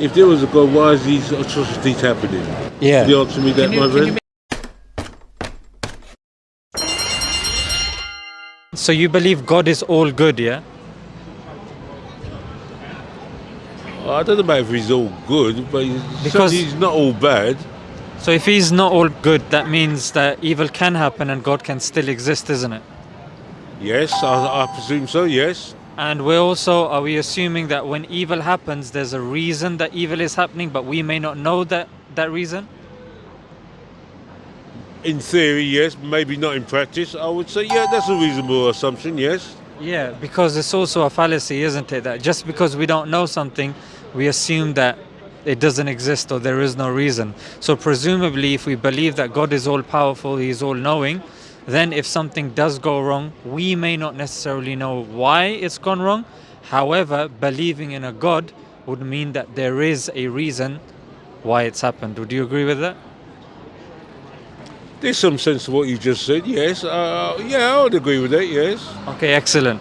If there was a God, why is these atrocities happening? Yeah. Can you answer me that, you- my can you friend? So you believe God is all good, yeah? I don't know about if he's all good, but he's, Because- he's not all bad. So if he's not all good, that means that evil can happen and God can still exist, isn't it? Yes, I, I presume so, yes. And we're also, are we assuming that when evil happens, there's a reason that evil is happening, but we may not know that, that reason? In theory, yes. Maybe not in practice. I would say, yeah, that's a reasonable assumption, yes. Yeah, because it's also a fallacy, isn't it? That just because we don't know something, we assume that it doesn't exist or there is no reason. So, presumably, if we believe that God is all powerful, He is all knowing, then if something does go wrong, we may not necessarily know why it's gone wrong. However, believing in a God would mean that there is a reason why it's happened. Would you agree with that? There's some sense to what you just said, yes. Uh, yeah, I would agree with that, yes. Okay, excellent.